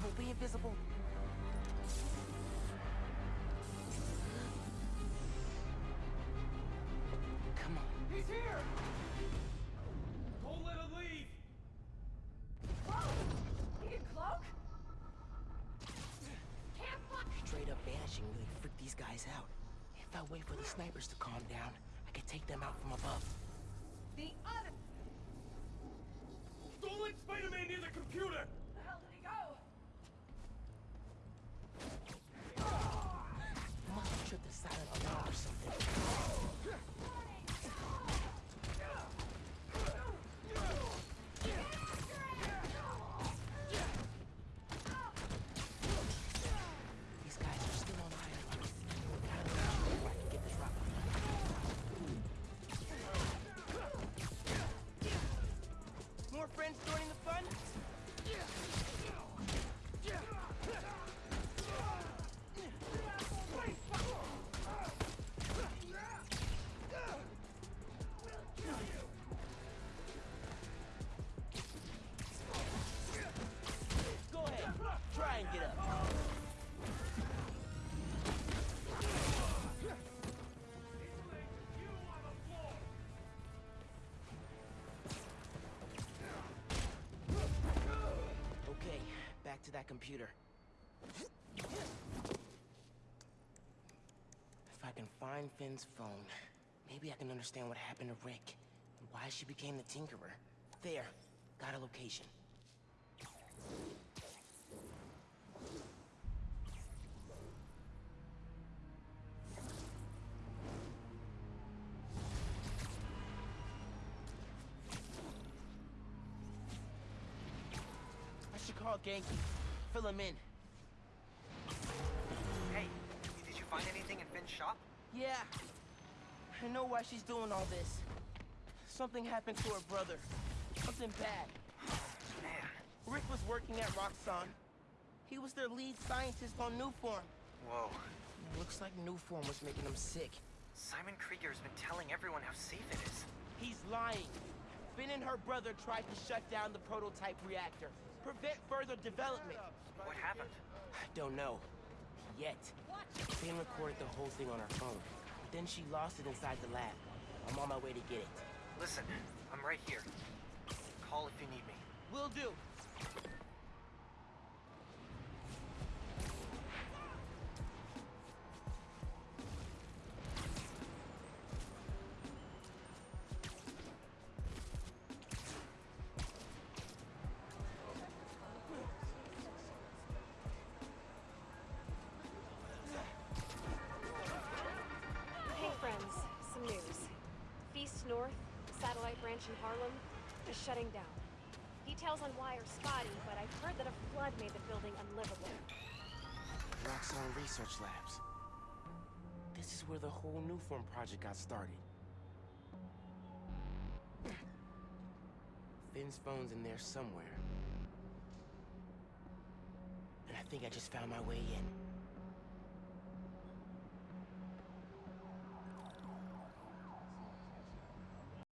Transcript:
invisible, be invisible. Come on. He's here! Don't let him leave! Whoa! He can cloak? Can't fuck! Straight up vanishing really freaked these guys out. If I wait for the snipers to calm down, I could take them out from above. The other... to that computer. If I can find Phin's phone, maybe I can understand what happened to Rick and why she became the Tinkerer. There, got a location. I should call Ganke. Fill him in. Hey, did you find anything in Phin's shop? Yeah. I know why she's doing all this. Something happened to her brother. Something bad. Man, Rick was working at Roxxon. He was their lead scientist on Nuform. whoa. It looks like Nuform was making him sick. Simon Krieger's been telling everyone how safe it is. He's lying. Phin and her brother tried to shut down the prototype reactor. Prevent further development. What happened? I don't know. Yet. Phin recorded the whole thing on her phone. But then she lost it inside the lab. I'm on my way to get it. Listen, I'm right here. Call if you need me. Will do. Branch in Harlem, is shutting down. Details on why are spotty, but I've heard that a flood made the building unlivable. Roxxon Research Labs. This is where the whole New Form project got started. Phin's phone's in there somewhere. And I think I just found my way in.